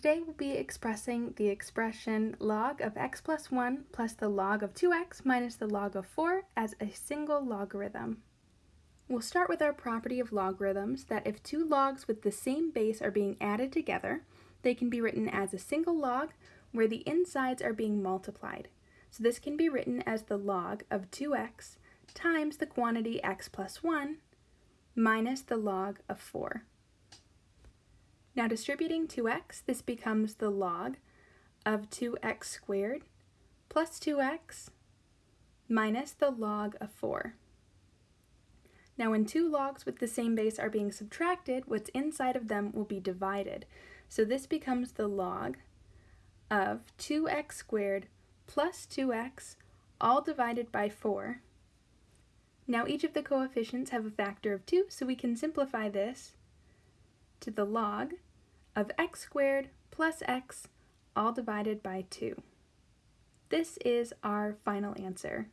Today we'll be expressing the expression log of x plus 1 plus the log of 2x minus the log of 4 as a single logarithm. We'll start with our property of logarithms that if two logs with the same base are being added together, they can be written as a single log where the insides are being multiplied. So this can be written as the log of 2x times the quantity x plus 1 minus the log of 4. Now distributing 2x, this becomes the log of 2x squared plus 2x minus the log of 4. Now when two logs with the same base are being subtracted, what's inside of them will be divided. So this becomes the log of 2x squared plus 2x all divided by 4. Now each of the coefficients have a factor of 2, so we can simplify this to the log of x squared plus x all divided by 2. This is our final answer.